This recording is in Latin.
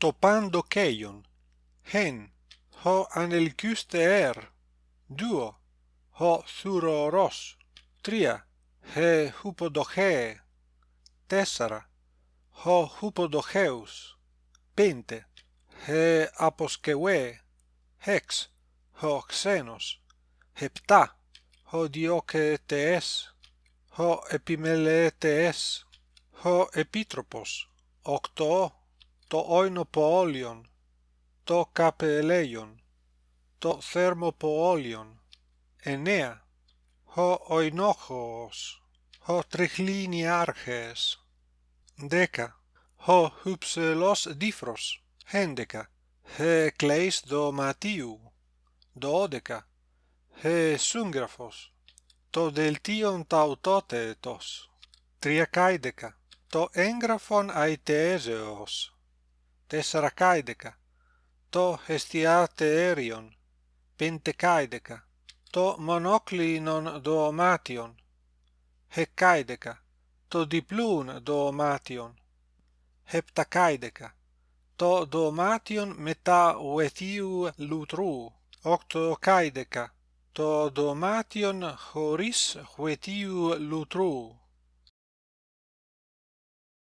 topando keion hen ho anelkyste er. Duo ho thuroros tria he hupodoche. Tessara ho hupodocheus. Pente he aposkeue. Hex ho xenos. Hepta ho dioketes ho epimeletes ho epitropos octo το όινο to το καπελέιον, το θέρμο ho oinochos ο οινόχος, ο τριχλίνι άρχες. Δέκα, ο he δίφρος. Έντεκα, ε κλαίς δωματίου. Δώδεκα, ε σύγγραφος. Το δελτίον ταυτότετος. Τριακάιδεκα, το έγγραφον αιτέζεος tessera caideca, to hestiate erion, pentecaideca, to monoclinon doomation, hecaideca, to diplun doomation, heptacaideca, to doomation meta uetiu lutru, octocaideca, to doomation horis huetiu lutru,